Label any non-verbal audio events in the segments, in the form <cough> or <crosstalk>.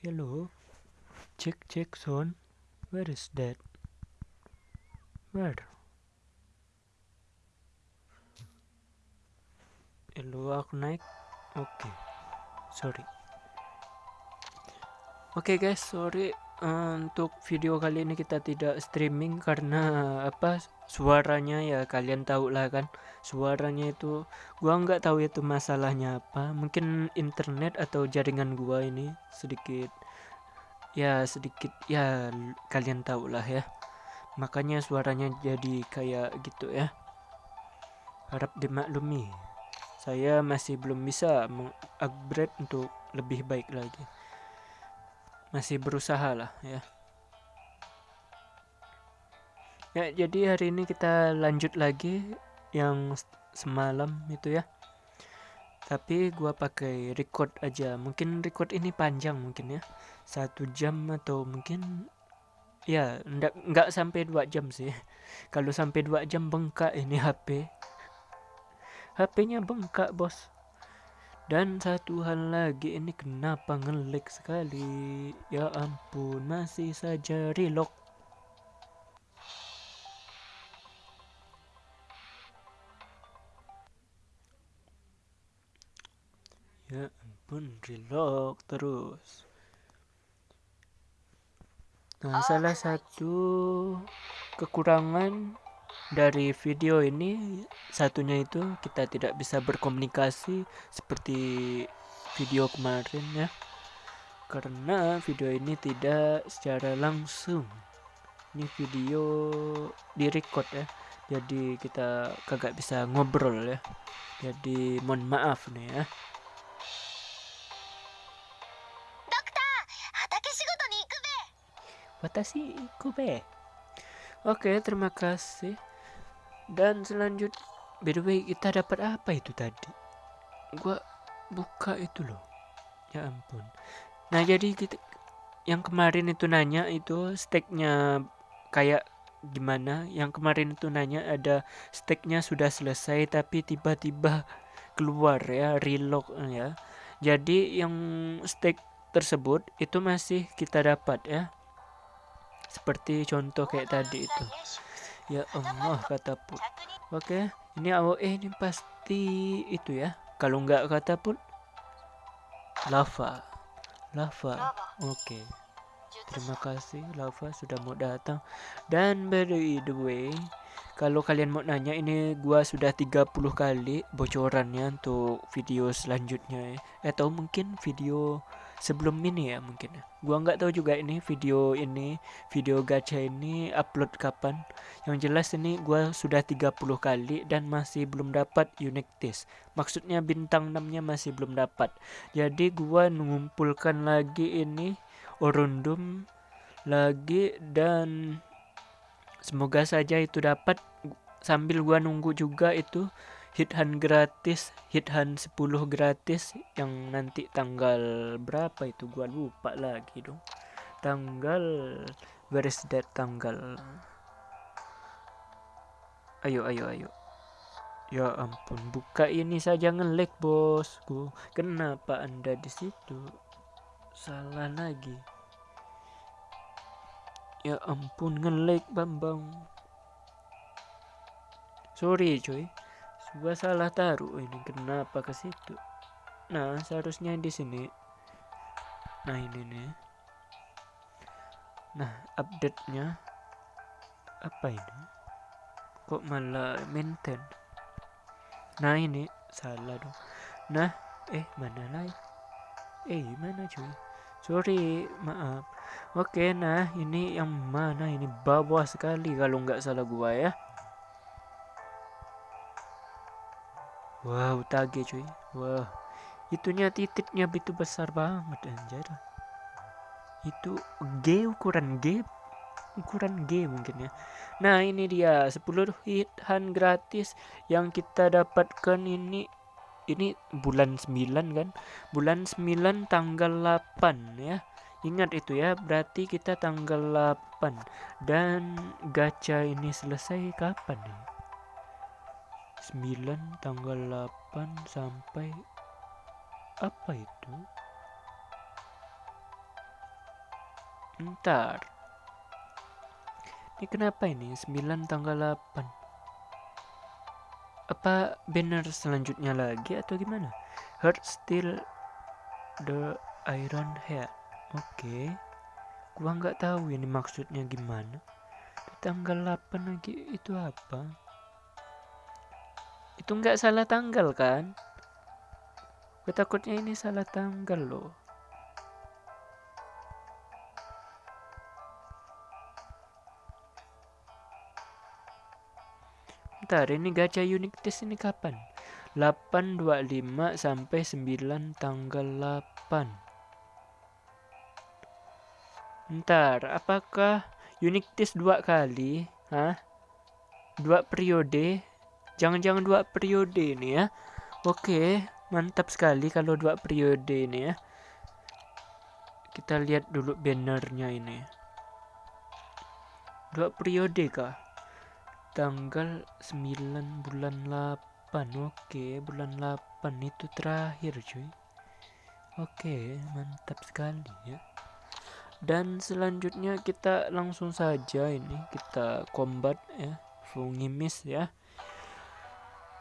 Hello. Check check sound. Where is that? Where? Hello, aku naik. Oke. Okay. Sorry. Oke okay guys, sorry uh, untuk video kali ini kita tidak streaming karena apa suaranya ya kalian tahu lah kan. Suaranya itu gua nggak tahu itu masalahnya apa. Mungkin internet atau jaringan gua ini sedikit ya sedikit ya kalian tahu lah ya. Makanya suaranya jadi kayak gitu ya. Harap dimaklumi. Saya masih belum bisa mengupgrade untuk lebih baik lagi. Masih berusaha lah ya ya jadi hari ini kita lanjut lagi yang semalam itu ya. Tapi gua pakai record aja. Mungkin record ini panjang mungkin ya. Satu jam atau mungkin ya ndak nggak sampai dua jam sih. <laughs> Kalau sampai dua jam bengkak ini HP HP-nya bengkak bos. Dan satu hal lagi ini kenapa ngelik sekali? Ya ampun masih saja relock ampun reload terus. Nah salah satu kekurangan dari video ini satunya itu kita tidak bisa berkomunikasi seperti video kemarin ya. Karena video ini tidak secara langsung. Ini video di record ya. Jadi kita kagak bisa ngobrol ya. Jadi mohon maaf nih ya Watashi Kube. Oke, terima kasih. Dan selanjut, by the way, kita dapat apa itu tadi? Gua buka itu loh. Ya ampun. Nah, jadi kita yang kemarin itu nanya itu steknya kayak gimana? Yang kemarin itu nanya ada steknya sudah selesai tapi tiba-tiba keluar ya reload ya. Jadi yang stek tersebut itu masih kita dapat ya seperti contoh kayak tadi itu. Ya Allah kata pun oke ini AOE ini pasti itu ya. Kalau nggak kata pun lava. Lava. Oke. Terima kasih lava sudah mau datang. Dan by the way kalau kalian mau nanya ini gua sudah 30 kali bocorannya untuk video selanjutnya ya. Atau mungkin video sebelum ini ya mungkin ya. Gua nggak tahu juga ini video ini, video gacha ini upload kapan. Yang jelas ini gua sudah 30 kali dan masih belum dapat unique test. Maksudnya bintang 6-nya masih belum dapat. Jadi gua mengumpulkan lagi ini orundum lagi dan semoga saja itu dapat sambil gua nunggu juga itu hit hand gratis hit hand 10 gratis. Yang nanti tanggal berapa itu? Gua lupa lagi dong. Tanggal where is that tanggal. Ayo ayo ayo. Ya ampun buka ini saja ngelek bosku. Kenapa anda di situ? Salah lagi. Ya ampun ngelek bambang. Sorry cuy gua salah taruh. Ini kenapa ke situ? Nah seharusnya di sini. Nah ini nih. Nah update nya apa ini? Kok malah maintain? Nah ini. Salah dong. Nah eh mana lagi? Eh mana cuy? Sorry maaf. Oke nah ini yang mana? Ini bawah sekali kalau nggak salah gua ya Wow, tage cuy. Wah. Itunya titiknya begitu besar banget anjir. Itu G ukuran G ukuran G mungkin ya. Nah, ini dia 10 hit hand gratis yang kita dapatkan ini ini bulan 9 kan? Bulan 9 tanggal 8 ya. Ingat itu ya, berarti kita tanggal 8 dan gacha ini selesai kapan nih? 9 tanggal 8 sampai apa itu Ntar. Ini kenapa ini? 9 tanggal 8. Apa banner selanjutnya lagi atau gimana? Heart still the iron head. Oke. Okay. Gua nggak tahu ini maksudnya gimana. Tanggal 8 lagi itu apa? Itu nggak salah tanggal kan? Gue takutnya ini salah tanggal loh. Bentar, ini gacha unique test ini kapan? 825 sampai 9 tanggal 8. Bentar, apakah unique test dua kali? Hah? Dua periode? Jangan-jangan dua periode ini ya. Oke, mantap sekali kalau dua periode ini ya. Kita lihat dulu bannernya ini. Dua periode kah? tanggal 9 bulan 8 oke bulan 8 itu terakhir cuy oke mantap sekali ya dan selanjutnya kita langsung saja ini kita combat ya fungimis ya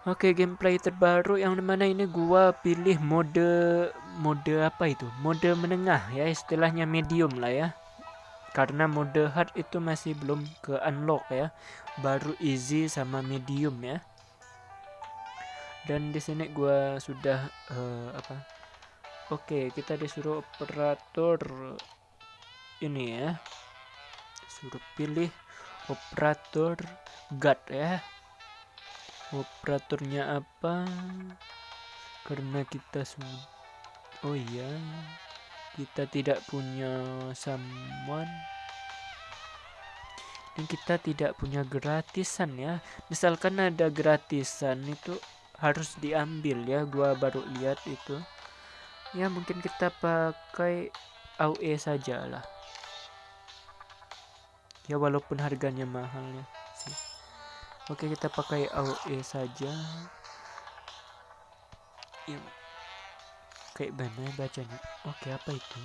Oke gameplay terbaru yang di mana ini gua pilih mode mode apa itu? Mode menengah ya istilahnya medium lah ya. Karena mode hard itu masih belum ke unlock ya. Baru easy sama medium ya. Dan di sini gua sudah uh, apa? Oke kita disuruh operator ini ya. Suruh pilih operator guard ya operatornya apa? Karena kita sudah oh iya kita tidak punya someone. Dan kita tidak punya gratisan ya. Misalkan ada gratisan itu harus diambil ya. Gua baru lihat itu. Ya mungkin kita pakai AUE saja lah ya walaupun harganya mahal ya oke kita pakai AUE saja. Yang kayak mana bacanya. Oke apa itu?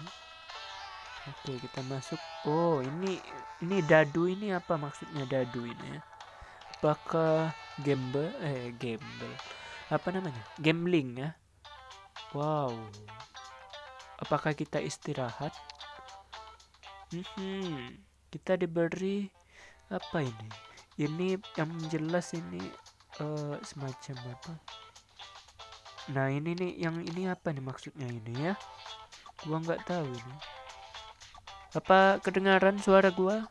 Oke kita masuk. Oh ini ini dadu ini apa maksudnya dadu ini ya? Apakah gamble eh gamble? Apa namanya? Gambling ya? Wow. Apakah kita istirahat? Hmm, kita diberi apa ini ini yang jelas ini uh, semacam apa Nah ini nih yang ini apa nih maksudnya ini ya? Gua nggak tahu ini. Apa kedengaran suara gua?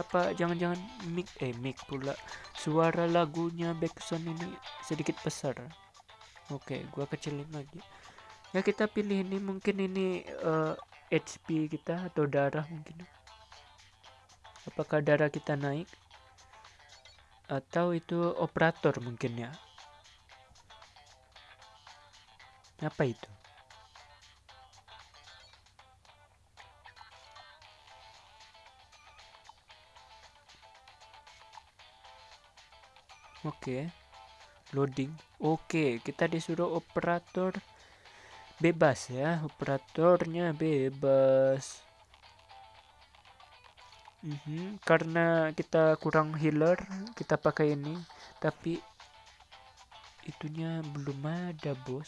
Apa jangan-jangan mic eh mic pula suara lagunya backsound ini sedikit besar? Oke, gua kecilin lagi. Ya kita pilih ini mungkin ini uh, eh, HP kita atau darah mungkin. Apakah darah kita naik? Atau itu operator mungkin ya? Apa itu? Oke. Loading. Oke, kita disuruh operator bebas ya. Operatornya bebas. Mm -hmm. Karena kita kurang healer, kita pakai ini. Tapi itunya belum ada, bos.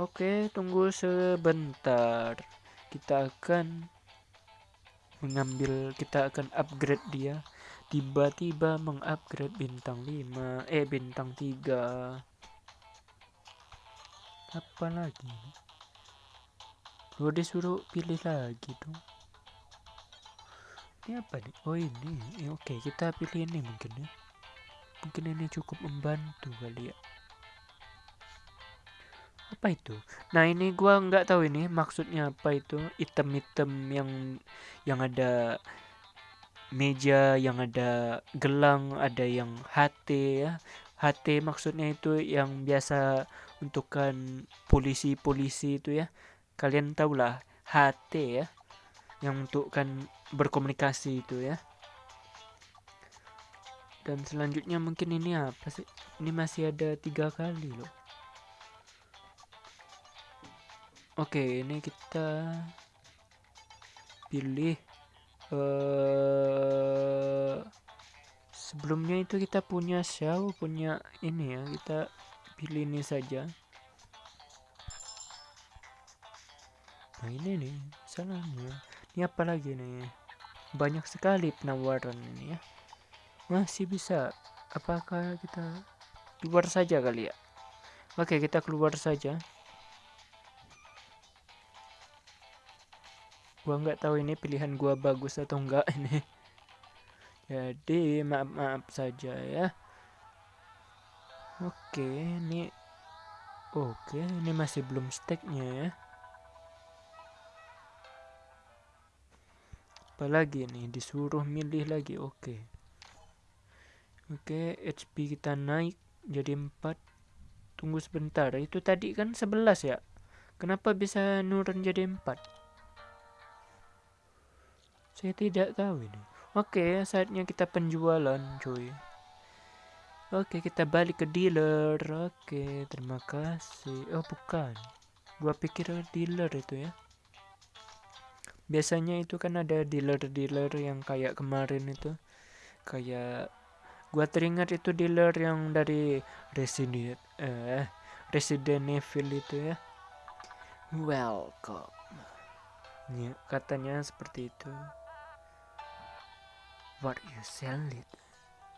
Oke, tunggu sebentar. Kita akan mengambil, kita akan upgrade dia. Tiba-tiba mengupgrade bintang 5, eh bintang 3. Apa lagi? Gue disuruh pilih lagi dong. Ini apa nih? Oh ini. Eh, Oke, kita pilih ini mungkin ya. Mungkin ini cukup membantu kali ya apa itu nah ini gua nggak tahu ini maksudnya apa itu item-item yang yang ada meja yang ada gelang ada yang HT ya HT maksudnya itu yang biasa untukkan polisi-polisi itu ya kalian tahulah HT ya yang untukkan berkomunikasi itu ya. Dan selanjutnya mungkin ini apa sih? Ini masih ada tiga kali loh. Oke, ini kita pilih uh, sebelumnya itu kita punya show punya ini ya kita pilih ini saja nah ini nih salahnya. Ini apa lagi nih? Banyak sekali penawaran ini ya. Masih bisa apakah kita keluar saja kali ya? Oke kita keluar saja. Gua nggak tahu ini pilihan gua bagus atau enggak ini. <laughs> Jadi maaf maaf saja ya. Oke ini oke ini masih belum stacknya ya apalagi nih? Disuruh milih lagi oke. Oke HP kita naik jadi 4 tunggu sebentar. Itu tadi kan 11 ya? Kenapa bisa nurun jadi 4 saya tidak tahu ini. Oke saatnya kita penjualan cuy. Oke kita balik ke dealer. Oke terima kasih. Oh bukan. Gua pikir dealer itu ya biasanya itu kan ada dealer-dealer yang kayak kemarin itu. Kayak gua teringat itu dealer yang dari Resident eh Resident Evil itu ya. Welcome. Ya, katanya seperti itu. What you sell it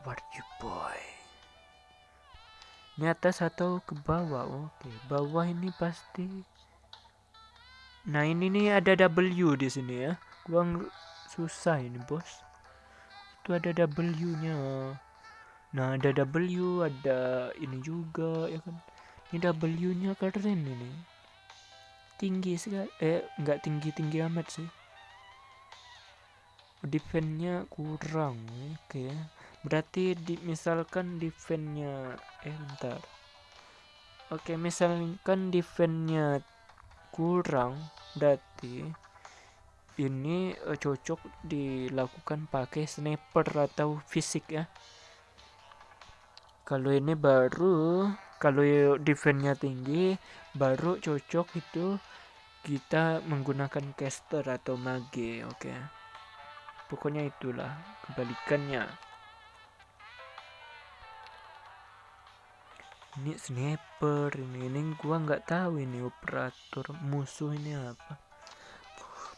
what you boy ini atas atau ke bawah oke. Bawah ini pasti Nah ini nih ada W di sini ya. Gua susah ini bos. Itu ada W-nya. Nah ada W, ada ini juga ya kan. Ini W-nya keren ini. Tinggi sekali. Eh nggak tinggi tinggi amat sih. Defense-nya kurang. Oke. Okay. Berarti di, misalkan defense-nya eh bentar. Oke, okay, misalkan defense-nya kurang berarti ini uh, cocok dilakukan pakai sniper atau fisik ya kalau ini baru kalau defense-nya tinggi baru cocok itu kita menggunakan caster atau mage oke okay. pokoknya itulah kebalikannya ini sniper ini. Ini gua nggak tahu ini operator musuh ini apa.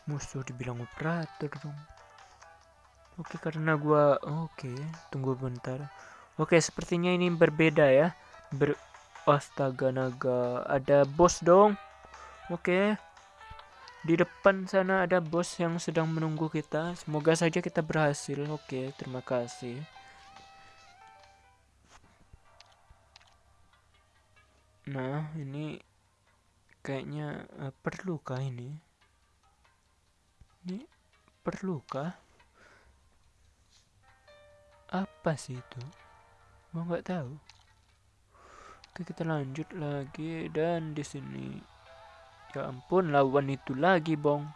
Musuh dibilang operator dong. Oke karena gua oke tunggu bentar. Oke sepertinya ini berbeda ya. Ber astaga naga. Ada bos dong. Oke. Di depan sana ada bos yang sedang menunggu kita. Semoga saja kita berhasil. Oke terima kasih Nah, ini kayaknya uh, perlukah ini? Ini perlukah? Apa sih itu? Gua nggak tahu. Oke, kita lanjut lagi dan di sini ya ampun lawan itu lagi, Bong.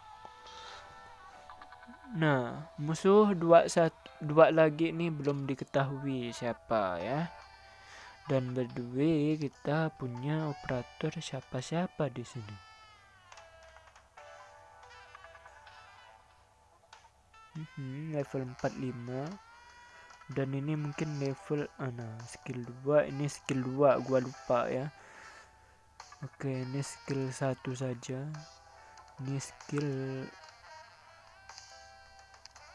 Nah, musuh dua satu dua lagi nih belum diketahui siapa ya dan by the way kita punya operator siapa-siapa di sini. Hmm, level 45 dan ini mungkin level ah, nah skill 2 ini skill 2 gua lupa ya. Oke ini skill satu saja. Ini skill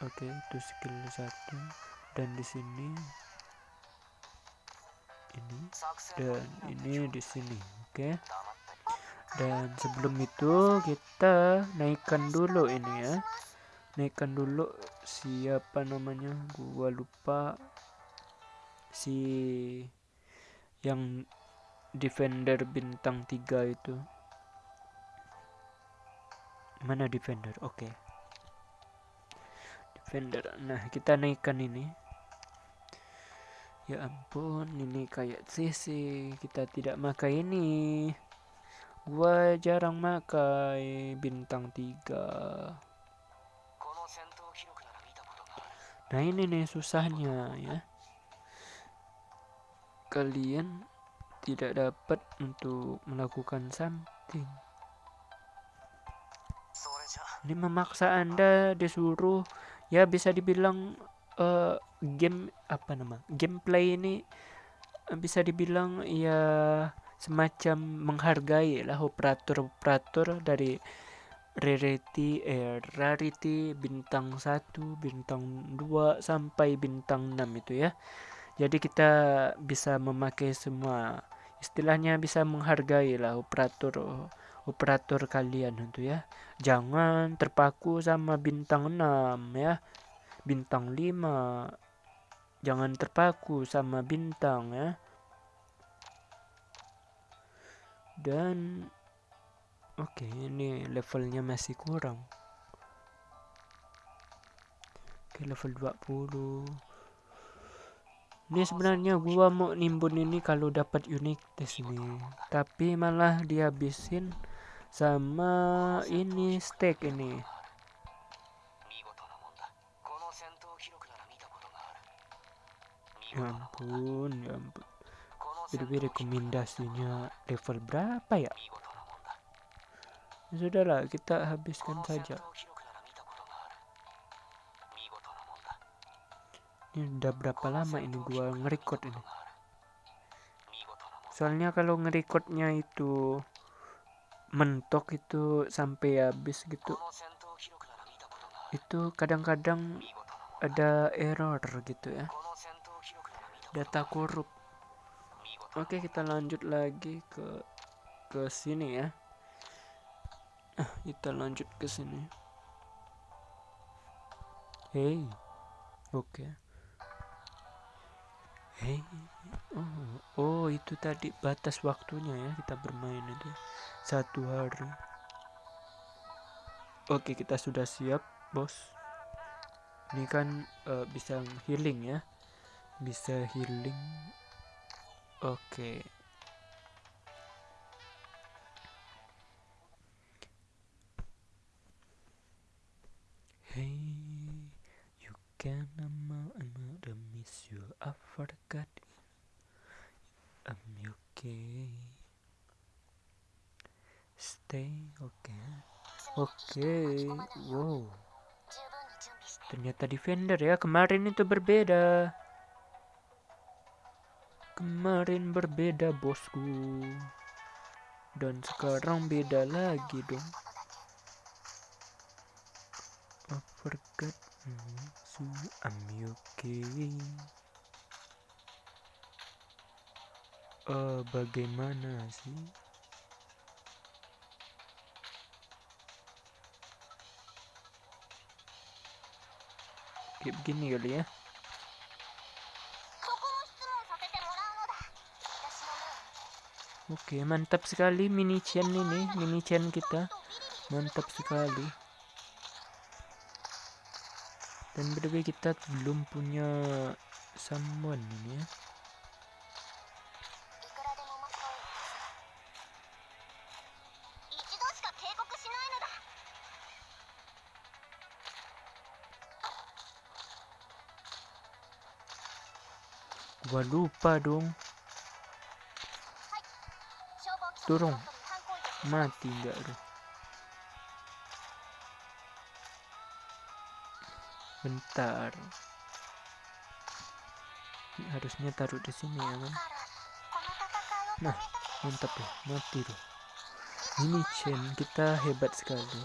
oke itu skill satu. Dan di sini ini. Dan ini di sini oke? Dan sebelum itu kita naikkan dulu ini ya. Naikkan dulu siapa namanya? Gua lupa. Si yang defender bintang 3 itu. Mana defender? Oke. Okay. defender. Nah kita naikkan ini Ya ampun, ini kayak CC. Kita tidak makai ini. Gua jarang makai bintang 3. Nah ini nih susahnya ya. Kalian tidak dapat untuk melakukan something. ini memaksa anda disuruh ya bisa dibilang uh, game apa nama gameplay ini bisa dibilang ya semacam menghargai lah operator-operator dari rarity eh, rarity bintang 1, bintang 2 sampai bintang 6 itu ya. Jadi kita bisa memakai semua istilahnya bisa menghargai lah operator operator kalian itu ya. Jangan terpaku sama bintang 6 ya. Bintang 5. Jangan terpaku sama bintang ya. Dan Oke, ini levelnya masih kurang. Oke, level 20. Ini sebenarnya gua mau nimbun ini kalau dapat unik di sini. Tapi malah dihabisin sama ini steak ini. Ya ampun, ya ampun. Jadi rekomendasinya level berapa ya? Ya sudahlah, kita habiskan saja. Ini udah berapa lama ini gua ngerekord ini? Soalnya kalau ngerekodnya itu mentok itu sampai habis gitu. Itu kadang-kadang ada error gitu ya. Data korup. Oke, kita lanjut lagi ke ke sini ya. Ah kita lanjut ke sini. Hey oke. Okay. hey oh oh itu tadi batas waktunya ya kita bermain itu satu hari. Oke kita sudah siap bos. Ini kan uh, bisa healing ya bisa healing oke okay. Hey, you can another miss you. I forgot. I'm okay. Stay okay. Okay. Wow. Ternyata defender ya. Kemarin itu berbeda. Kemarin berbeda bosku. Dan sekarang beda lagi dong. I forgot so I'm okay. Uh, bagaimana sih? Kayak begini kali ya. Oke, mantap sekali mini chain ini, mini chain kita. Mantap sekali. Dan btw kita belum punya someone ini ya. Gua lupa dong turun mati enggak tuh bentar. Harusnya taruh di sini ya kan nah mantap ya mati tuh ini chain kita hebat sekali.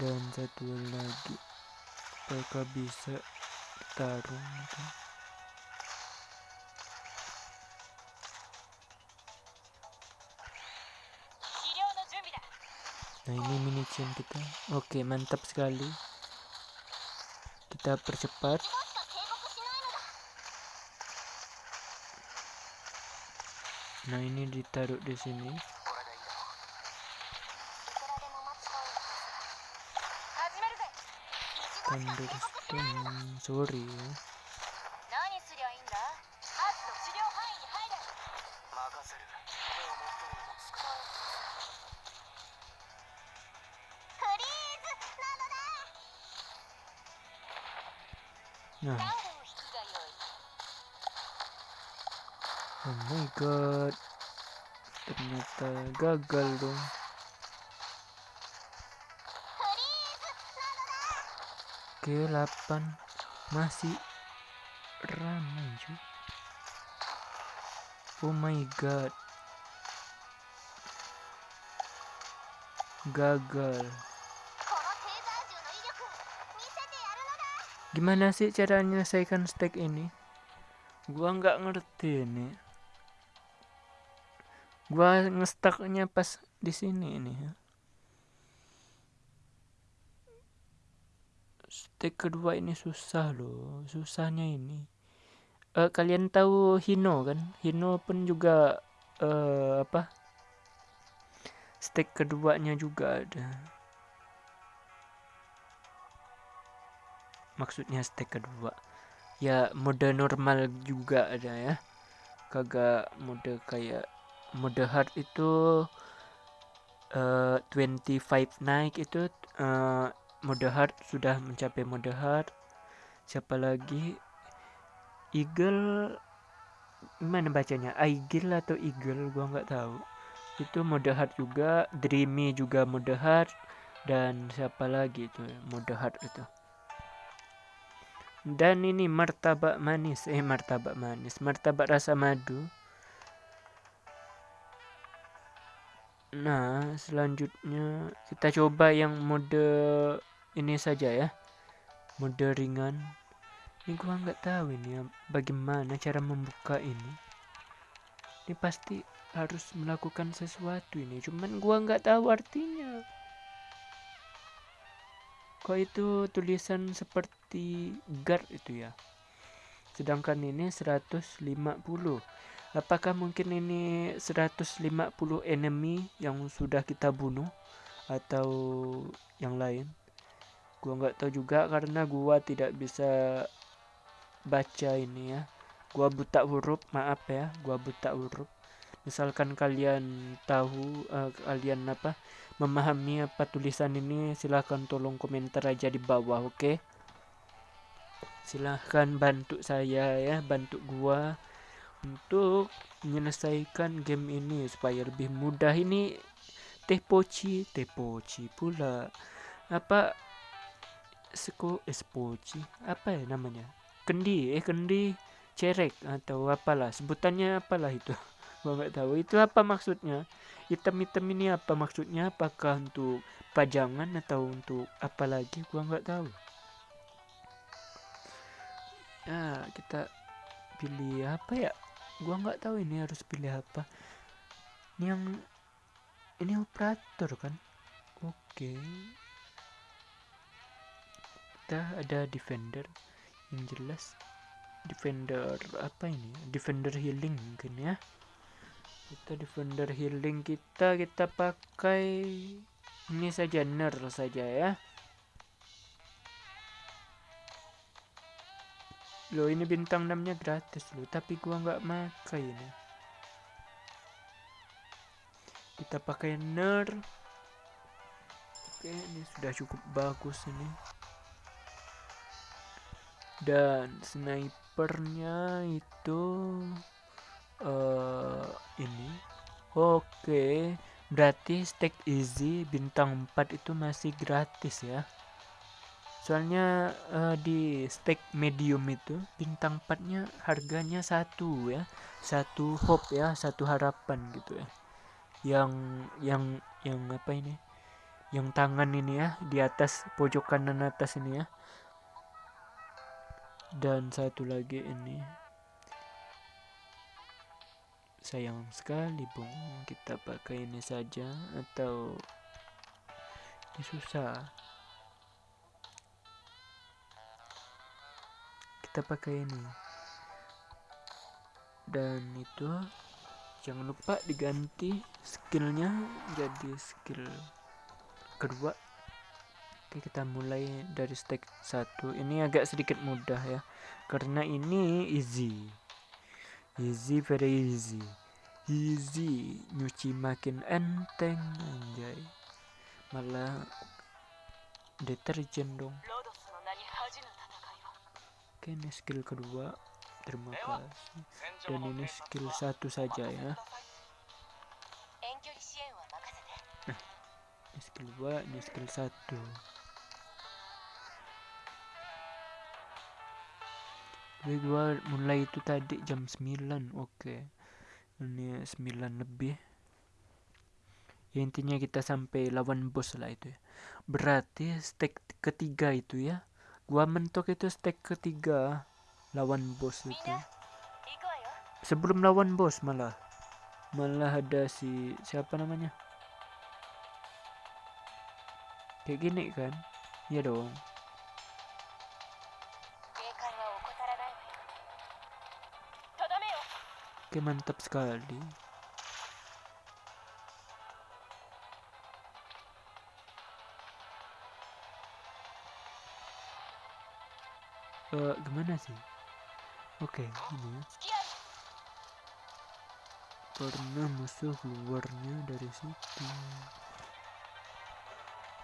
Dan satu lagi. Apakah bisa taruh? gitu. Nah ini mini chain kita. Oke mantap sekali. Kita percepat. Nah ini ditaruh di sini. Thunderstorm. Sorry ya Nah. Oh my god. Ternyata gagal dong. oke 8 masih ramai cuy oh my god gagal gimana sih cara menyelesaikan stack ini? Gua nggak ngerti nih gua ngestaknya pas di sini ini. Ya stack kedua ini susah loh. Susahnya ini. Uh, kalian tahu Hino kan? Hino pun juga uh, apa? Stack keduanya juga ada maksudnya stack kedua. Ya mode normal juga ada ya. Kagak mode kayak mode hard itu uh, 25 naik itu uh, mode hard sudah mencapai mode hard. Siapa lagi? Eagle mana bacanya? Eagle atau eagle? Gua nggak tahu. Itu mode hard juga dreamy juga mode hard dan siapa lagi itu mode hard itu dan ini martabak manis. Eh martabak manis. Martabak rasa madu. Nah selanjutnya kita coba yang mode ini saja ya. Mode ringan. Ini gua nggak tahu ini ya, bagaimana cara membuka ini. Ini pasti harus melakukan sesuatu ini. Cuman gua nggak tahu artinya kok itu tulisan seperti guard itu ya. Sedangkan ini 150 apakah mungkin ini 150 enemy yang sudah kita bunuh atau yang lain? Gua nggak tahu juga karena gua tidak bisa baca ini ya. Gua buta huruf maaf ya gua buta huruf misalkan kalian tahu uh, kalian apa memahami apa tulisan ini silahkan tolong komentar aja di bawah oke? Okay? silahkan bantu saya ya bantu gua untuk menyelesaikan game ini supaya lebih mudah. Ini teh poci teh poci pula. Apa seko espoci apa ya namanya? Kendi eh kendi cerek atau apalah sebutannya apalah itu nggak tahu itu apa maksudnya? Hitam-hitam ini apa maksudnya? Apakah untuk pajangan atau untuk apa lagi? Gua nggak tahu. Ya kita pilih apa ya? Gua nggak tahu ini harus pilih apa. Ini yang ini operator kan? Oke. Kita ada defender. Yang jelas defender apa ini? Defender healing mungkin ya kita defender healing kita kita pakai ini saja ner saja ya. Loh ini bintang 6 nya gratis loh tapi gua nggak pakai ini. Kita pakai ner. Oke ini sudah cukup bagus ini. Dan snipernya itu uh, ini. Oke. Okay. berarti stack easy bintang 4 itu masih gratis ya? Soalnya uh, di stack medium itu bintang 4 nya harganya satu ya. Satu hope ya satu harapan gitu ya. Yang yang yang apa ini? Yang tangan ini ya di atas pojok kanan atas ini ya. Dan satu lagi ini sayang sekali bung. Kita pakai ini saja atau ini susah. Kita pakai ini. Dan itu jangan lupa diganti skillnya jadi skill kedua. Oke kita mulai dari stack satu. Ini agak sedikit mudah ya karena ini easy easy very easy. Easy. Nyuci makin enteng anjay. Malah deterjen dong. Oke ini skill kedua. Terima kasih. Dan ini skill satu saja ya. Nah ini skill dua ini skill satu Jadi gua mulai itu tadi jam 9 oke. Ini 9 lebih. Ya intinya kita sampai lawan bos lah itu ya. Berarti stake ketiga itu ya gua mentok itu stake ketiga lawan bos itu. Sebelum lawan bos malah. Malah ada si siapa namanya? Kayak gini kan? Ya dong oke mantap sekali. Uh, gimana sih? Oke okay, ini. Pernah musuh keluarnya dari situ.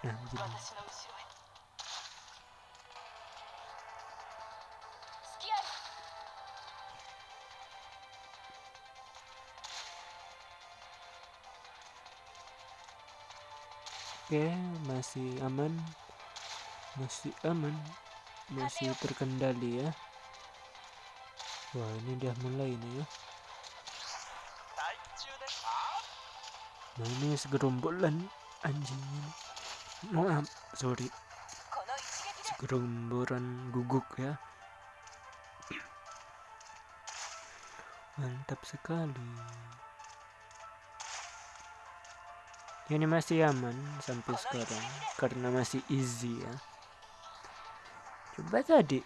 Nah begini Oke, masih aman. Masih aman. Masih terkendali ya. Wah, ini dia mulai nih ya. Nah, ini segerombolan anjing ini. Maaf, sorry. Segerombolan guguk ya. Mantap sekali ini masih aman sampai sekarang karena masih easy ya. Coba tadi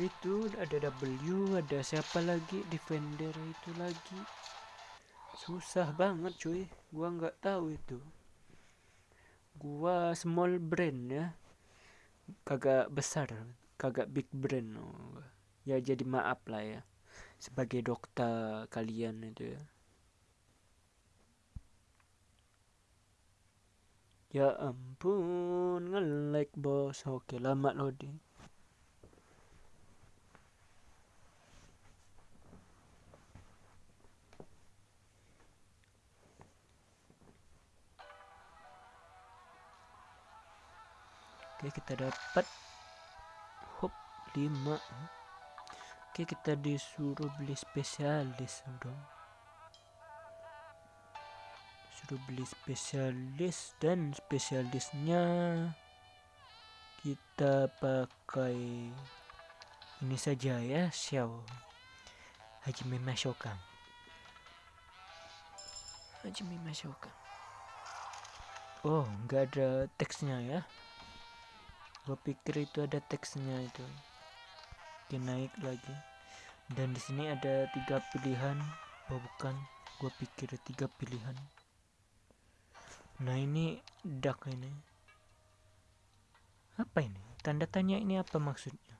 itu ada W ada siapa lagi? Defender itu lagi. Susah banget cuy. Gua nggak tahu itu. Gua small brand ya. Kagak besar kagak big brand. Ya jadi maaf lah ya. Sebagai dokter kalian itu ya Ya ampun, nge-like bos. Oke, lama loading. Oke, kita dapat hop 5. Oke, kita disuruh beli spesialis dong suruh beli spesialis dan spesialisnya. Kita pakai ini saja ya Xiao. Hajime Mashokan Hajime Mashokan oh nggak ada teksnya ya? Gue pikir itu ada teksnya itu. Oke, naik lagi. Dan di sini ada tiga pilihan. Oh bukan. Gue pikir tiga pilihan Nah ini duck ini. Apa ini? Tanda tanya ini apa maksudnya?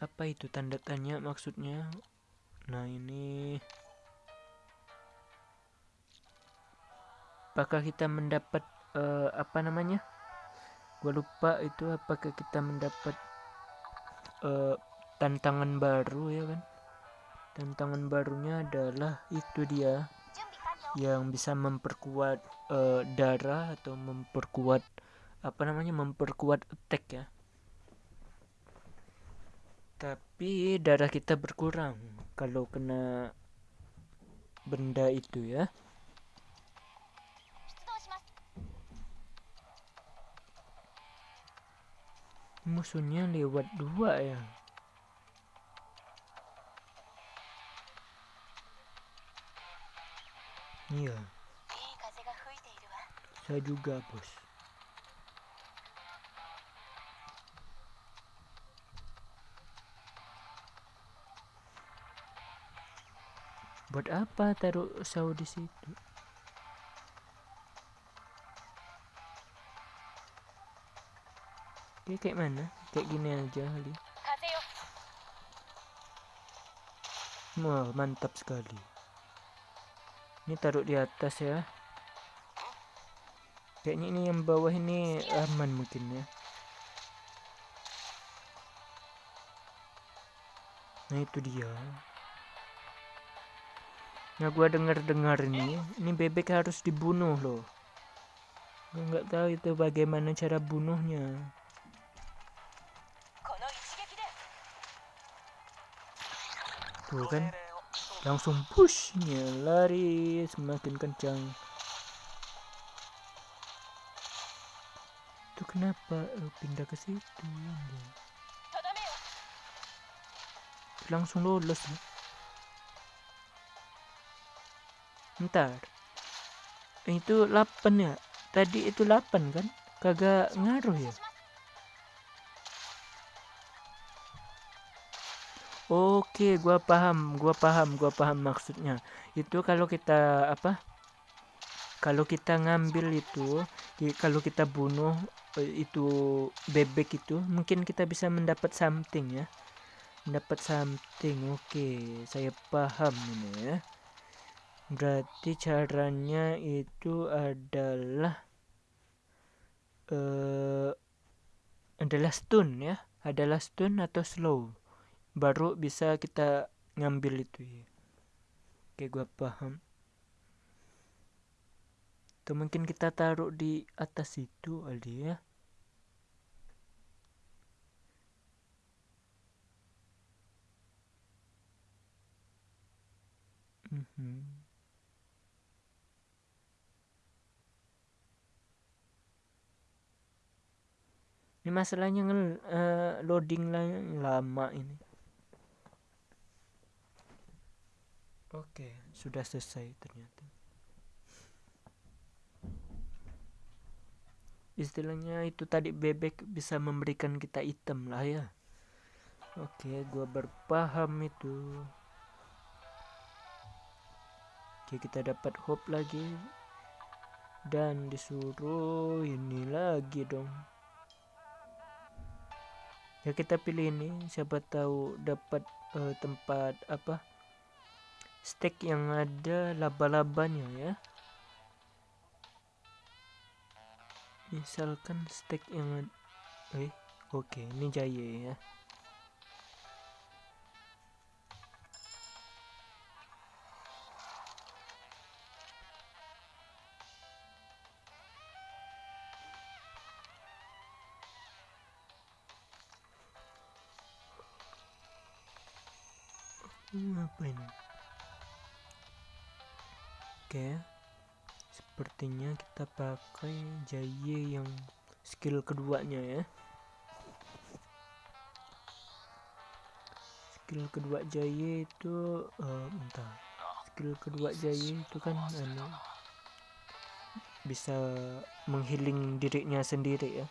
Apa itu tanda tanya maksudnya? Nah ini apakah kita mendapat uh, apa namanya? Gua lupa itu apakah kita mendapat uh, tantangan baru ya kan? Tantangan barunya adalah itu dia yang bisa memperkuat uh, darah atau memperkuat apa namanya memperkuat attack ya. Tapi darah kita berkurang kalau kena benda itu ya. Musuhnya lewat dua ya Iya. Saya juga, bos. Buat apa taruh saw di situ? Oke, kayak mana? Kayak gini aja kali. Wah, mantap sekali ini taruh di atas ya. Kayaknya ini yang bawah ini aman mungkin ya. Nah itu dia. Nah gua dengar dengar ini ini bebek harus dibunuh loh. Gua nggak tahu itu bagaimana cara bunuhnya. Tuh kan langsung pushnya lari semakin kencang. Itu kenapa uh, pindah ke situ langsung lolos ya. ntar. Itu 8 ya? Tadi itu 8 kan? Kagak ngaruh ya Oke, gua paham, gua paham, gua paham maksudnya. Itu kalau kita apa? Kalau kita ngambil itu, kalau kita bunuh eh, itu bebek itu, mungkin kita bisa mendapat something ya. Mendapat something. Oke, saya paham ini ya. Berarti caranya itu adalah uh, adalah stun ya. Adalah stun atau slow baru bisa kita ngambil itu ya oke gua paham. Atau mungkin kita taruh di atas itu Ali ya. -hmm. ini masalahnya uh, loading lama ini Oke, sudah selesai ternyata. Istilahnya itu tadi bebek bisa memberikan kita item lah ya. Oke, gua berpaham itu. Oke, kita dapat hope lagi. Dan disuruh ini lagi dong. Ya kita pilih ini, siapa tahu dapat uh, tempat apa? Steak yang ada laba-labanya ya. Misalkan steak yang eh oke okay, ini jaya ya. Apa ini Oke. Sepertinya kita pakai jaye yang skill keduanya ya. Skill kedua jaye itu uh, entah skill kedua jaye itu kan anu bisa menghiling dirinya sendiri ya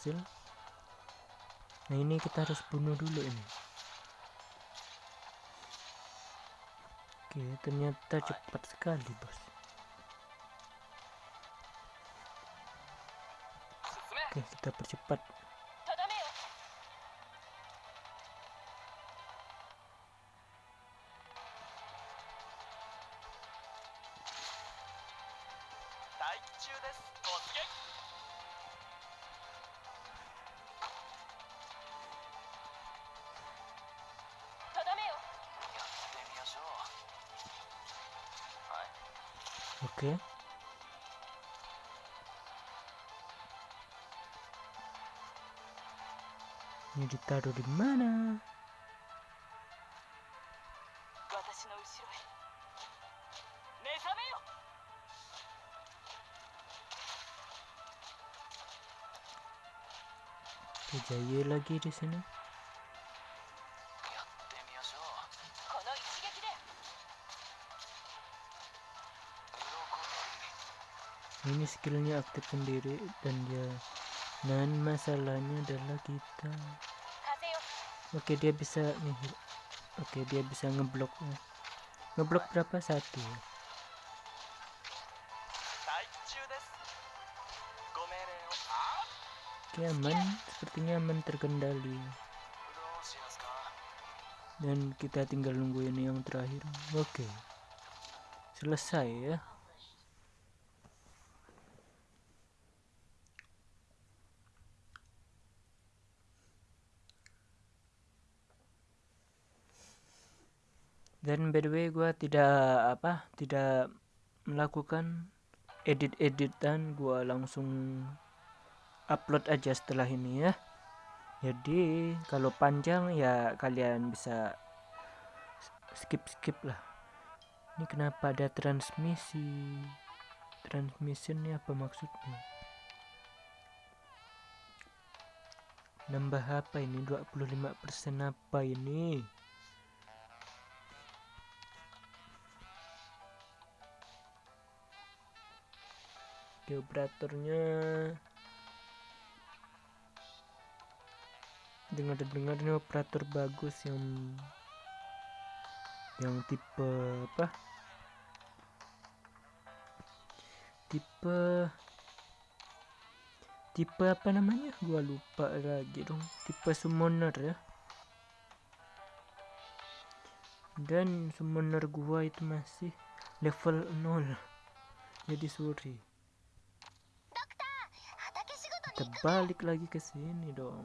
berhasil? Nah ini kita harus bunuh dulu ini. Oke, ternyata cepat sekali bos. Oke, kita percepat. Ini ditaruh di mana? Jaya lagi di sini. ini skillnya aktif sendiri dan dia dan masalahnya adalah kita oke dia bisa nih oke dia bisa ngeblok ngeblok berapa satu Oke aman, sepertinya aman terkendali. Dan kita tinggal nunggu ini yang terakhir. Oke. Selesai ya. Dan by the way gue tidak apa tidak melakukan edit-editan. Gue langsung upload aja setelah ini ya. Jadi kalau panjang ya kalian bisa skip skip lah. Ini kenapa ada transmisi? Transmission ini apa maksudnya? Nambah apa ini? 25% apa ini operatornya dengar-dengar ini operator bagus yang yang tipe apa? Tipe tipe apa namanya? Gua lupa lagi dong. Tipe summoner ya. Dan summoner gua itu masih level 0 jadi sorry kita balik lagi ke sini dong.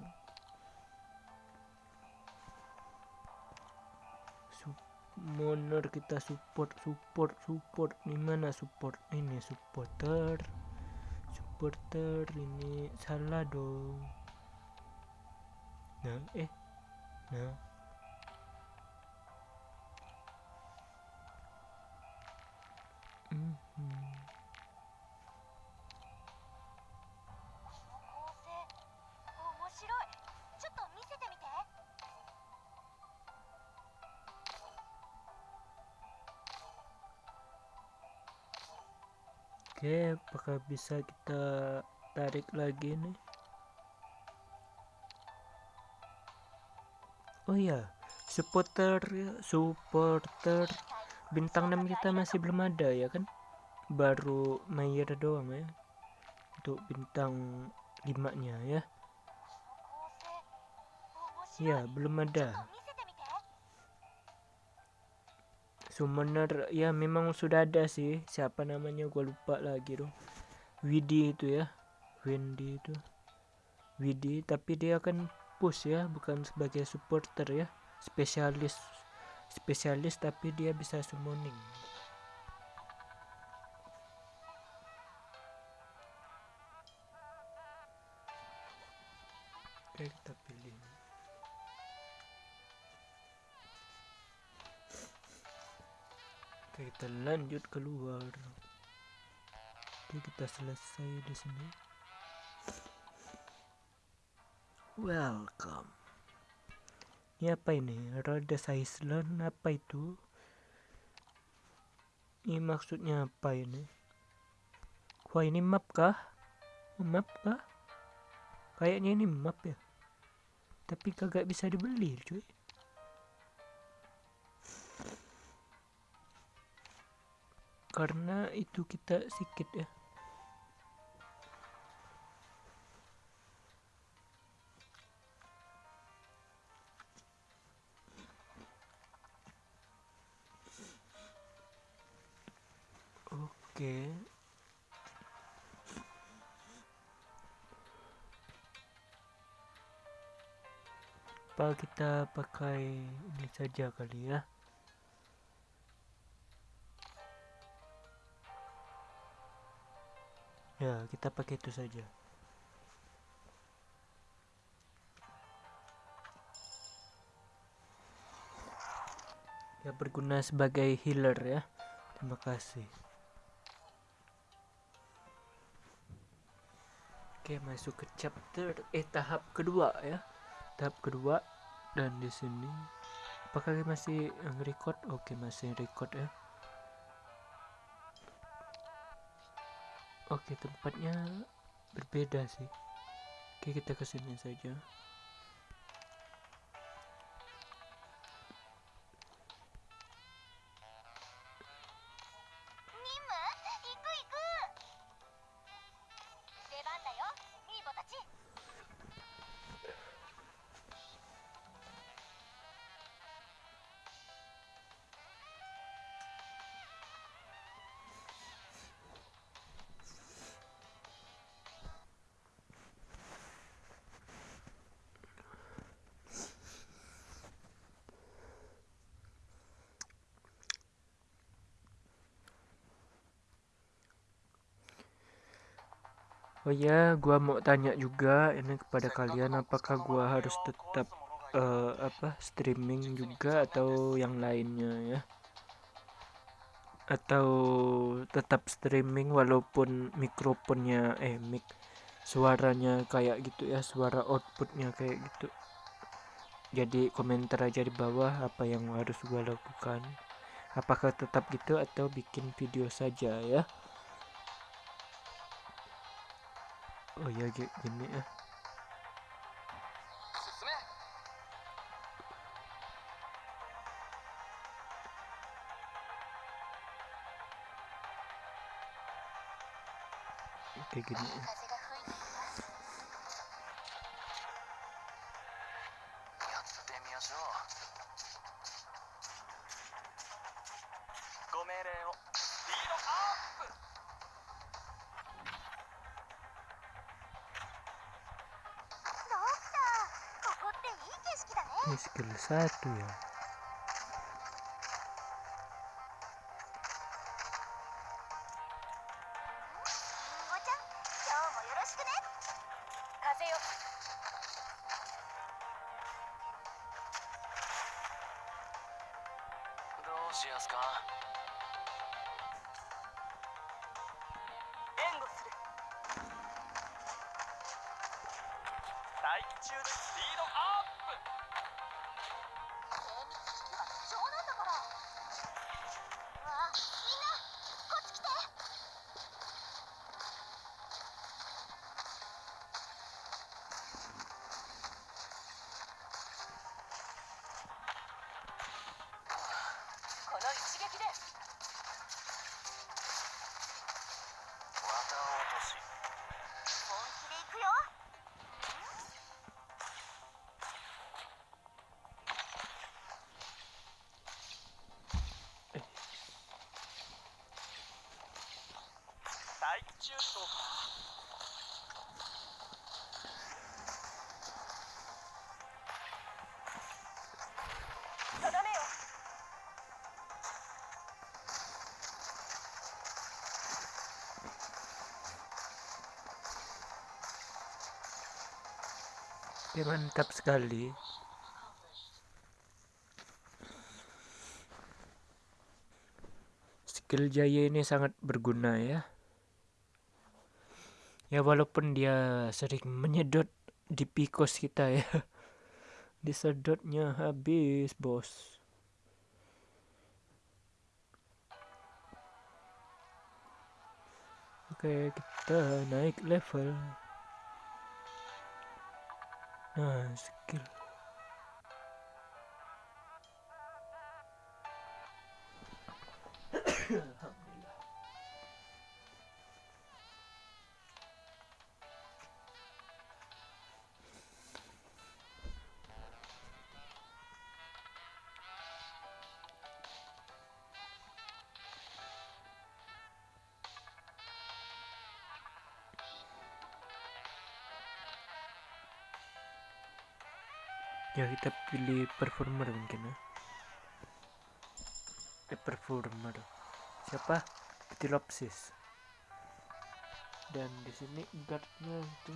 Moner kita support support support. Di mana support? Ini supporter. Supporter ini salah dong. Nah eh nah Oke, apakah bisa kita tarik lagi nih? Oh iya, supporter supporter bintang 6 kita masih belum ada ya kan? Baru Mayer doang ya. Untuk bintang 5 nya ya. Ya, belum ada. Summoner ya memang sudah ada sih. Siapa namanya? Gue lupa lagi dong Widi itu ya. Wendy itu. Widi tapi dia akan push ya bukan sebagai supporter ya. Spesialis spesialis tapi dia bisa summoning kita lanjut keluar. Oke, kita selesai di sini. Welcome. Ini apa ini? Rhodes Island apa itu? Ini maksudnya apa ini? Wah, ini map kah? Map kah? Kayaknya ini map ya. Tapi kagak bisa dibeli, cuy. Karena itu kita sikit ya. Oke. Apa kita pakai ini saja kali ya ya kita pakai itu saja ya berguna sebagai healer ya. Terima kasih. Oke masuk ke chapter eh tahap kedua ya. Tahap kedua dan di sini. Apakah masih record oke masih record ya Oke tempatnya berbeda sih. Oke kita ke sini saja Oh ya, gua mau tanya juga ini kepada kalian apakah gua harus tetap uh, apa streaming juga atau yang lainnya ya? Atau tetap streaming walaupun mikrofonnya eh mic suaranya kayak gitu ya, suara outputnya kayak gitu. Jadi komentar aja di bawah apa yang harus gua lakukan. Apakah tetap gitu atau bikin video saja ya? Oh ya gini ya. Kayak gini ya. Skill satu ya Oke mantap sekali. Skill Jaya ini sangat berguna ya. Ya walaupun dia sering menyedot di pikos kita ya. <laughs> Disedotnya habis bos. Oke kita naik level skill ya kita pilih performer mungkin ya. Eh performer. Siapa? Ptilopsis dan di sini guardnya itu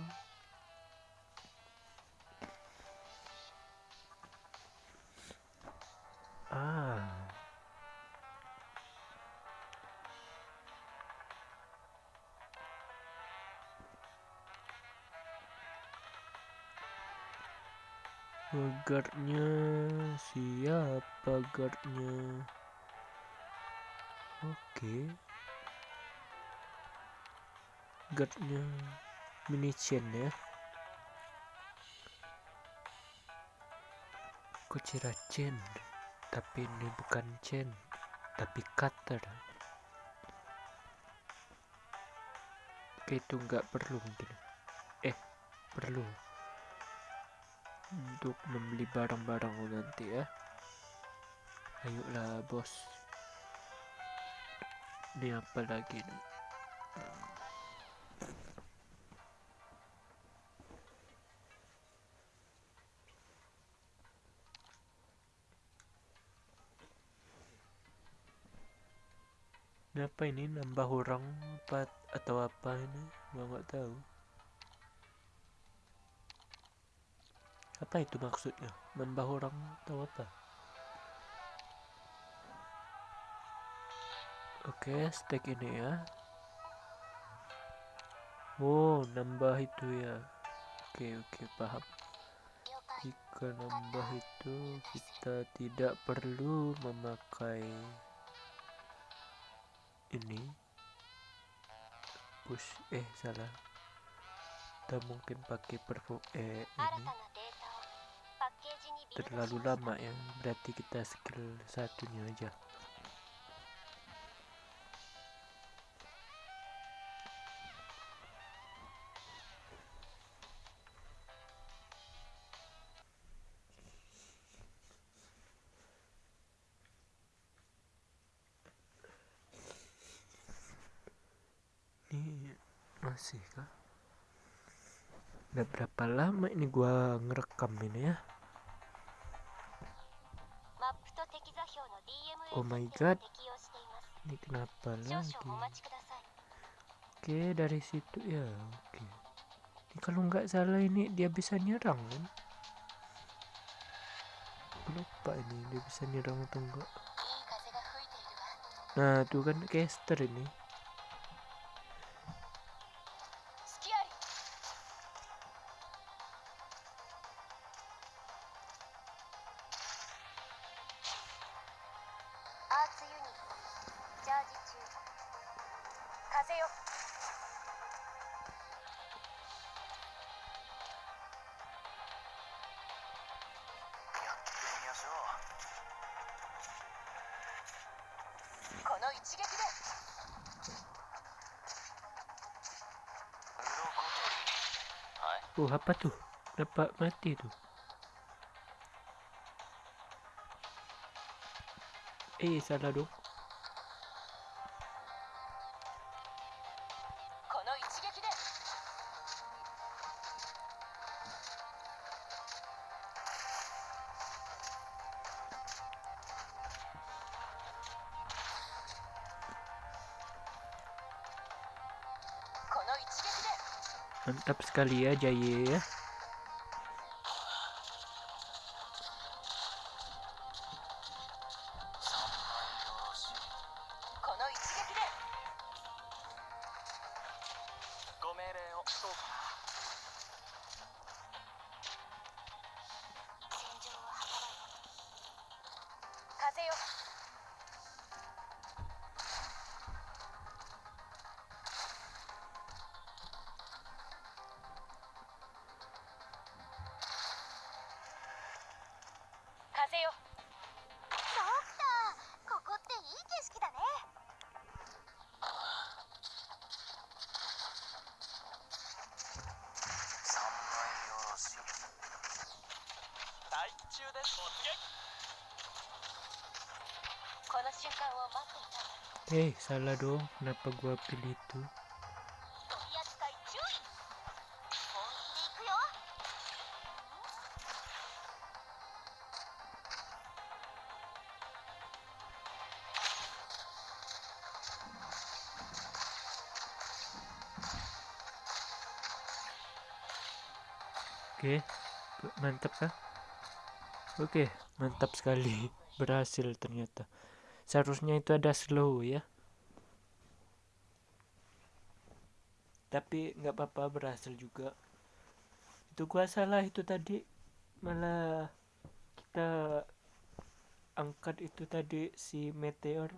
guardnya siapa guardnya oke. Okay. guardnya mini chain ya. Kucira chain? Tapi ini bukan chain tapi cutter. Itu nggak perlu mungkin. Eh perlu untuk membeli barang-barang nanti ya. Ayolah bos. Ini apa lagi nih? Ini apa ini? Nambah orang apa atau apa ini? Gua nggak tahu apa itu maksudnya? Membah orang tahu apa? Oke stack ini ya. Oh nambah itu ya. Oke oke paham. Jika nambah itu kita tidak perlu memakai ini. Push eh salah. Kita mungkin pakai perform eh ini terlalu lama ya berarti kita skill satunya aja god ini kenapa lagi? Oke dari situ. Ya oke. Ini kalau nggak salah ini dia bisa nyerang kan? Lupa ini dia bisa nyerang atau enggak nah tuh kan caster ini apa tuh? Kenapa mati tuh? Eh salah dong. Mantap sekali ya Jaye ya. こ Eh, hey, salah dong. Kenapa gua pilih itu? Oke, okay. mantap kah? Oke, mantap sekali. <laughs> Berhasil ternyata. Seharusnya itu ada slow ya. Tapi nggak apa-apa berhasil juga. Itu gua salah itu tadi. Malah kita angkat itu tadi si meteor.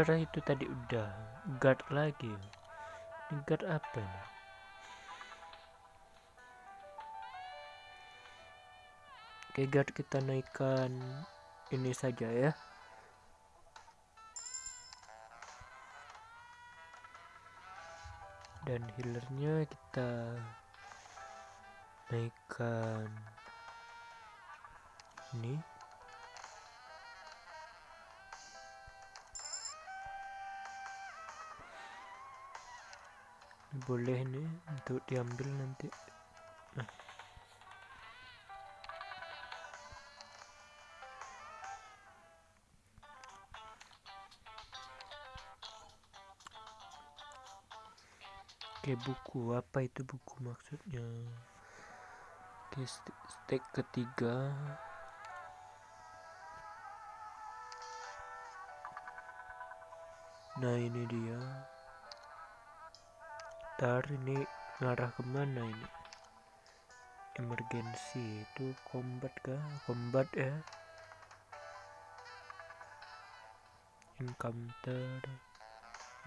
Healer itu tadi udah guard lagi. Ini guard apa ini? Oke guard kita naikkan ini saja ya. Dan healernya kita naikkan ini. Boleh nih untuk diambil nanti. Nah. Oke buku apa itu buku maksudnya? Oke step ketiga. Nah ini dia Ntar ini ngarah ke mana ini? Emergency itu combat kah? Combat ya. Encounter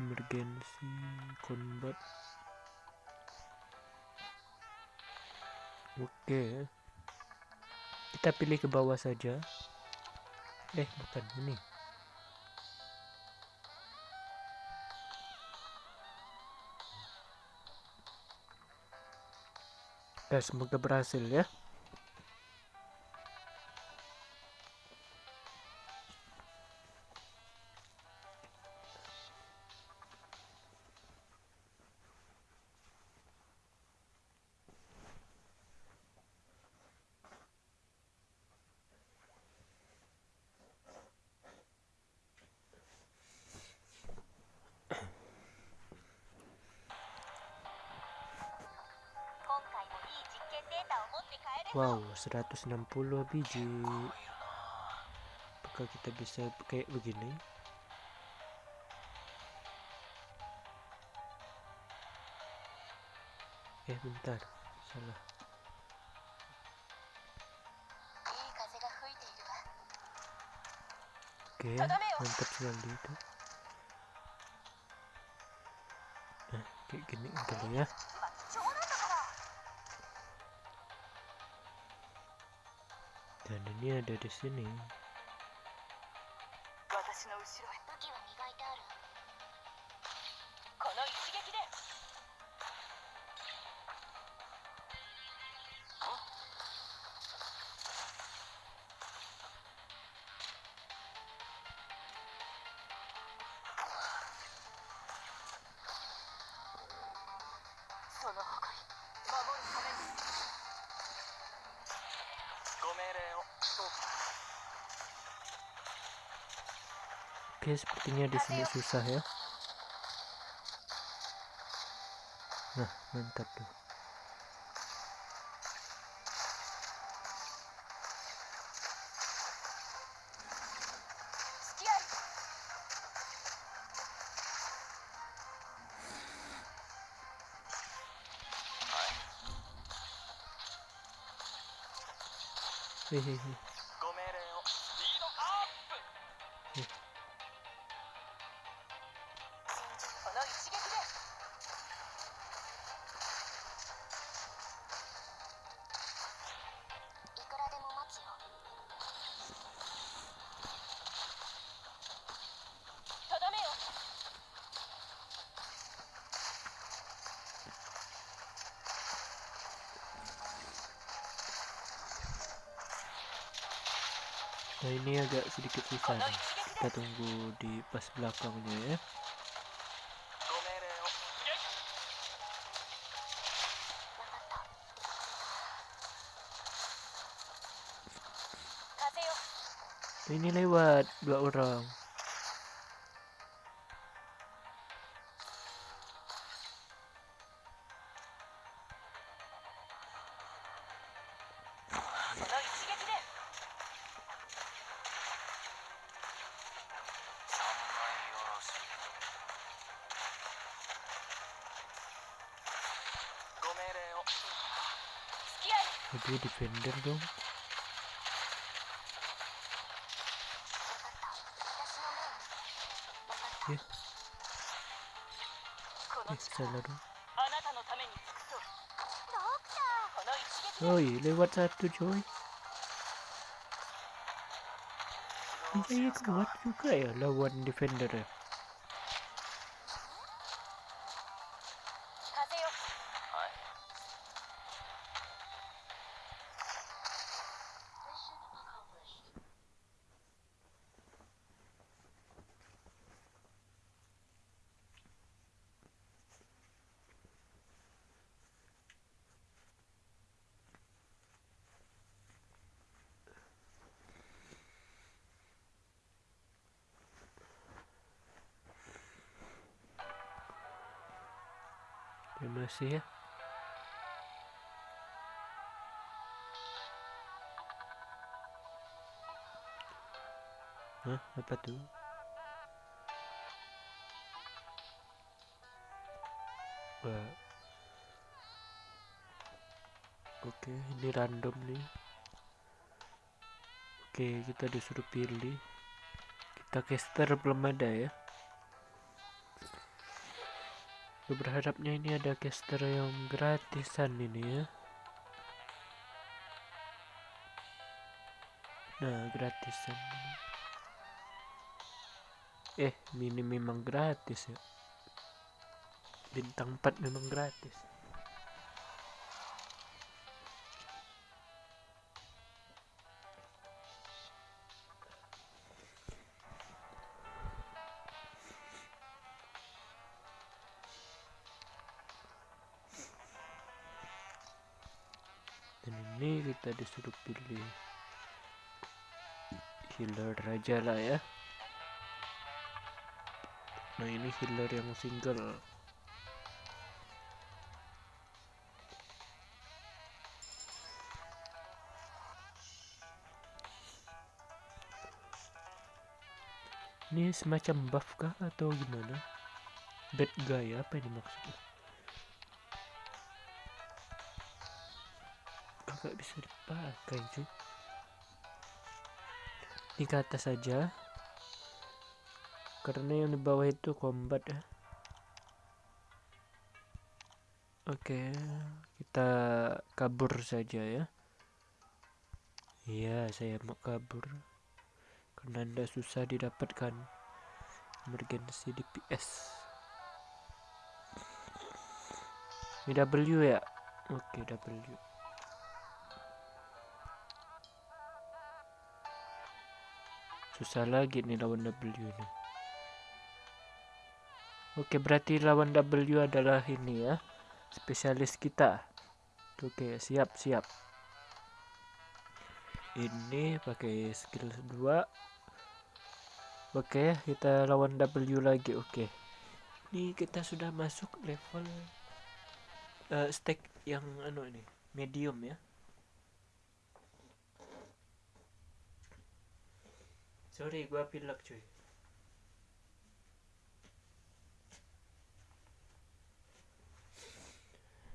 Emergency Combat. Oke. Kita pilih ke bawah saja. Eh bukan ini ya semoga berhasil ya 160 biji. Apakah kita bisa kayak begini? Eh, bentar. Salah. Oke, mantap sekali itu. Nah, kayak gini kali ya. Dan ini ada di sini. Sepertinya di sini susah ya. Nah, mantap tuh. Hehehe. Sedikit susah nih. Kita tunggu di pas belakangnya ya. Ini lewat dua orang. Aduh defender dong. Ya. Eh, salah dong. Oi, lewat satu coy. Ini kuat juga ya lawan defender ya. Terima kasih ya. Hah, apa tuh? Wah. Oke, ini random nih. Oke, kita disuruh pilih. Kita caster belum ada ya. Gue berharapnya ini ada caster yang gratisan ini ya. Nah, gratisan. Eh, ini memang gratis ya. Bintang 4 memang gratis. Kita disuruh pilih healer aja lah ya. Nah ini healer yang single. Ini semacam buff kah atau gimana? Bad guy apa ini maksudnya? Kagak bisa dipakai cuy. Ini ke atas saja. Karena yang di bawah itu combat ya. Oke, kita kabur saja ya. Iya, saya mau kabur. Karena anda susah didapatkan emergency DPS. Ini W ya? Oke, W. Susah lagi nih lawan W ini. Oke, berarti lawan W adalah ini ya. Spesialis kita. Oke, siap, siap. Ini pakai skill 2. Oke, kita lawan W lagi. Oke. Ini kita sudah masuk level uh, stack yang anu ini, medium ya. Sorry, gua pilek cuy.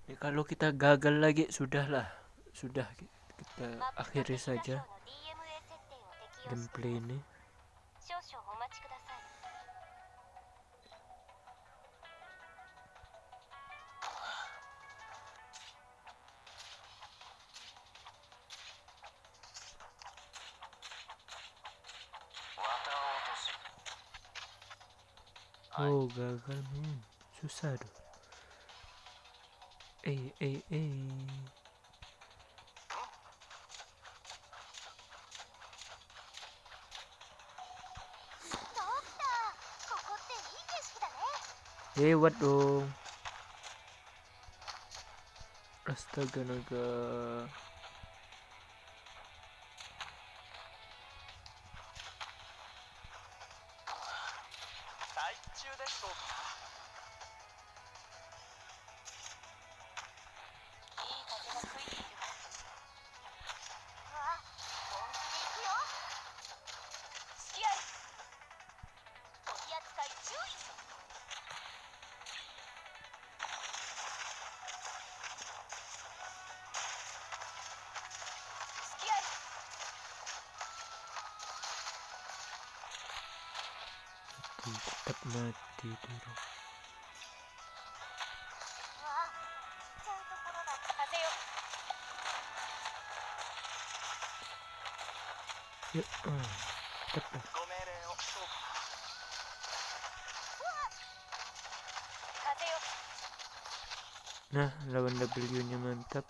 Ya, kalau kita gagal lagi sudahlah, sudah kita akhiri saja gameplay ini. Oh gagal hmm, susah tuh. Eh eh eh. Lewat dong. Astaga naga. Double W nya mantap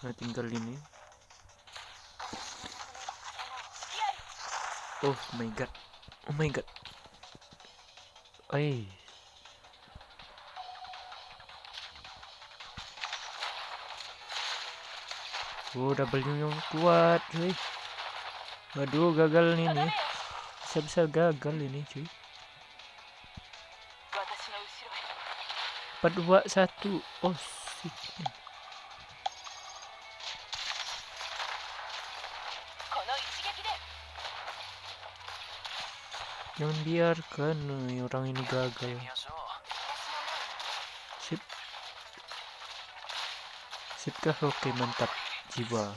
nah tinggal ini oh my god oh my god Eh. Oh, W yang kuat, cuy. Waduh, gagal nih nih. Bisa-bisa gagal ini, cuy. empat dua satu oh jangan biarkan ya, orang ini gagal. Sip. Sip kah oke mantap. Jiwa.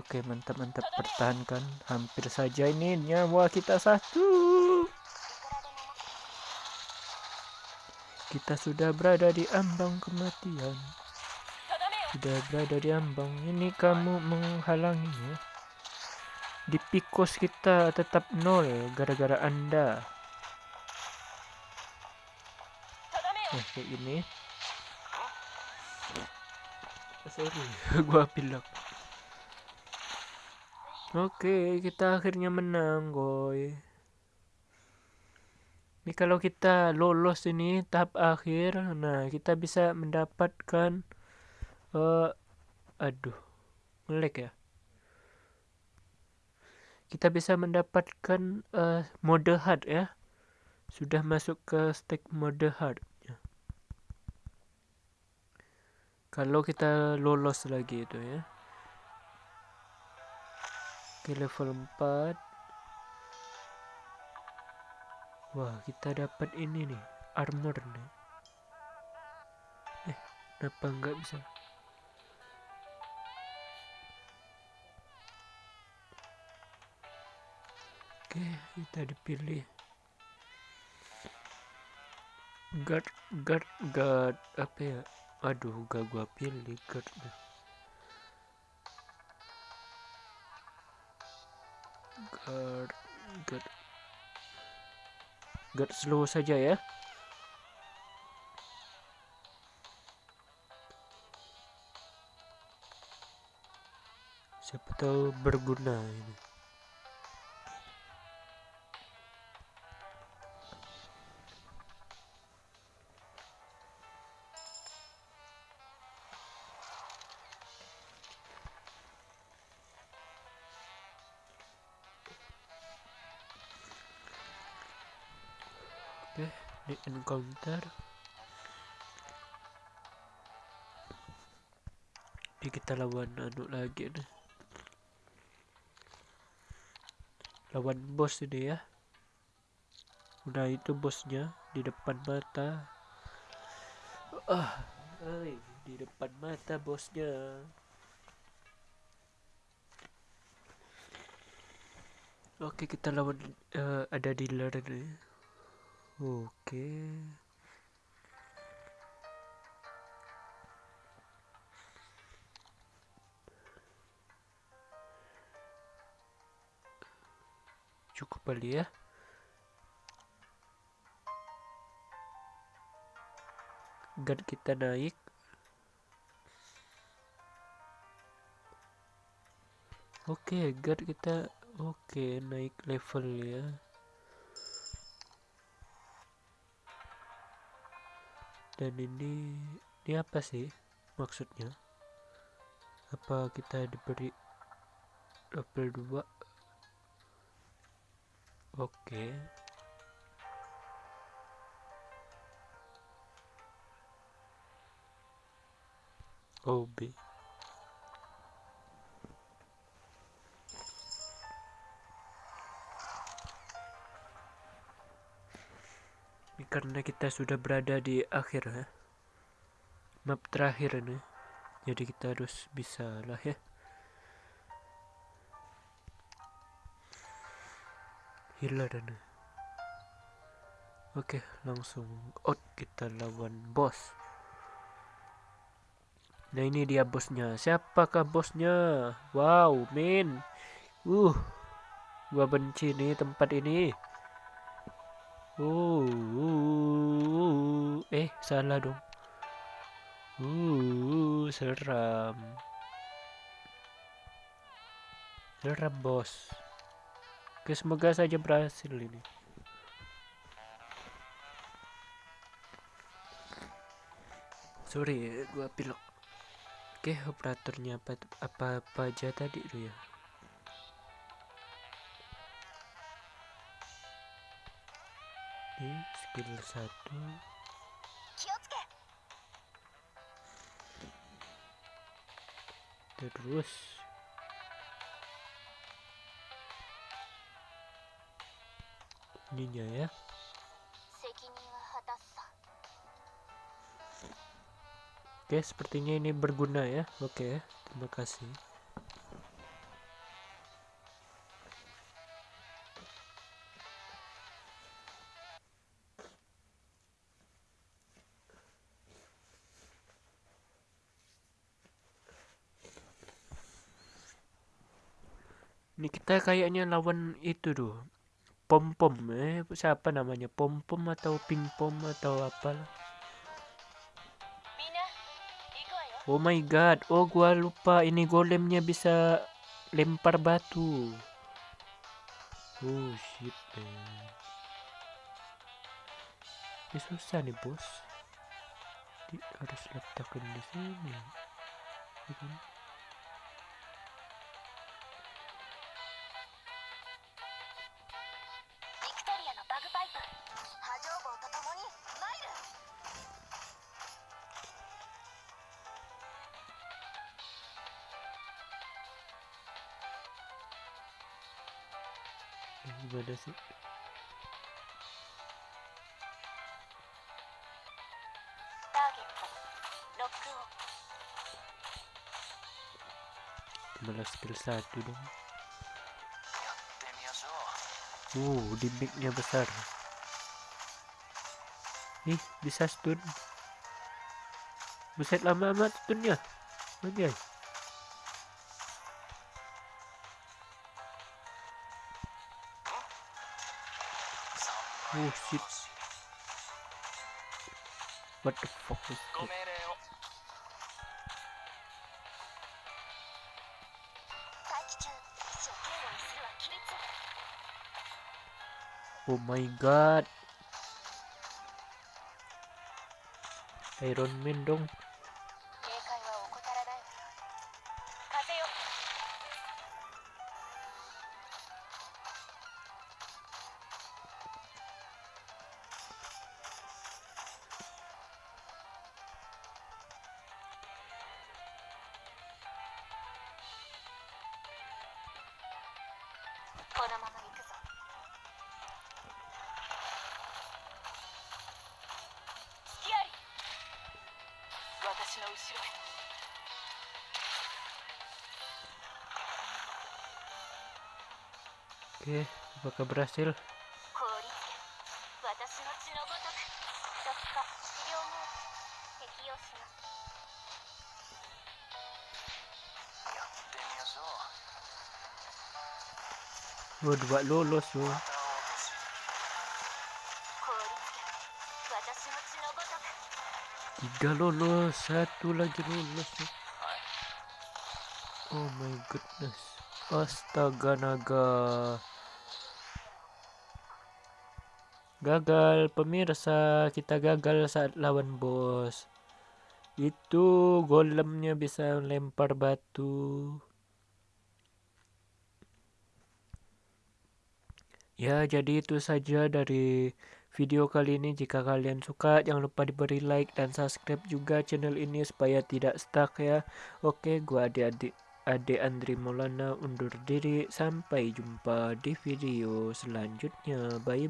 Oke mantap mantap pertahankan. Hampir saja ini nyawa kita satu. Kita sudah berada di ambang kematian. Sudah berada di ambang. Ini kamu menghalanginya. Di pikos kita tetap nol gara-gara Anda. Nah, kayak ini. Sorry, <laughs> gua pilok. Oke, kita akhirnya menang, goy ini kalau kita lolos ini tahap akhir nah kita bisa mendapatkan eh aduh ngelag ya. Kita bisa mendapatkan eh, mode hard ya. Sudah masuk ke stack mode hard ya. kalau kita lolos lagi itu ya. Oke level 4 Wah kita dapat ini nih Armor nih. Eh kenapa nggak bisa? Oke kita dipilih. Guard Guard Guard Apa ya? Aduh gak gua pilih guardnya guard guard guard slow saja ya. Siapa tahu berguna ini di encounter ini kita lawan anu lagi nih. Lawan bos ini ya. Nah itu bosnya di depan mata. Ah ay, di depan mata bosnya. Oke kita lawan eh, ada dealer nih oke. Cukup kali ya. Guard kita naik. Oke guard kita oke naik level ya dan ini ini apa sih maksudnya? Apa kita diberi level 2 oke. OB karena kita sudah berada di akhir ya. Map terakhir nih jadi kita harus bisa lah ya. Healer nih oke langsung out kita lawan bos. Nah ini dia bosnya. Siapakah bosnya? Wow min. Uh gua benci nih tempat ini uh, uh, eh salah dong uh seram seram bos Oke, semoga saja berhasil ini. Sorry, gua pilek. Oke, operatornya apa apa apa aja tadi tuh ya. skill satu terus. Ininya ya. Oke sepertinya ini berguna ya. Oke terima kasih. kayaknya lawan itu tuh pom pom eh siapa namanya? Pom pom atau ping pom atau apa ya. oh my god oh gua lupa ini golemnya bisa lempar batu. Oh shit eh. ini susah nih bos. Di, harus letakkan di sini. sih. Skill satu dong. Uh dimiknya besar. Nih, bisa stun. Buset lama amat stunnya. Anjay Oh shit. What the fuck is that? Oh my god. Iron Man dong. Oke, apakah berhasil? Lu dua lulus lu. Tiga lulus, satu lagi lulus. Oh my goodness. Astaga naga. Gagal pemirsa, kita gagal saat lawan bos. Itu golemnya bisa lempar batu. Ya, jadi itu saja dari video kali ini. Jika kalian suka, jangan lupa diberi like dan subscribe juga channel ini supaya tidak stuck ya. Oke, gua adik-adik Ade Andri Maulana undur diri. Sampai jumpa di video selanjutnya. Bye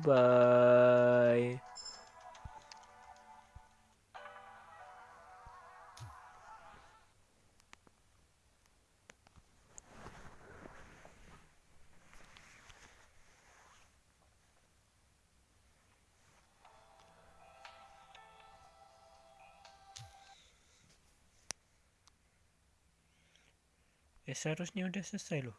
seharusnya udah selesai loh.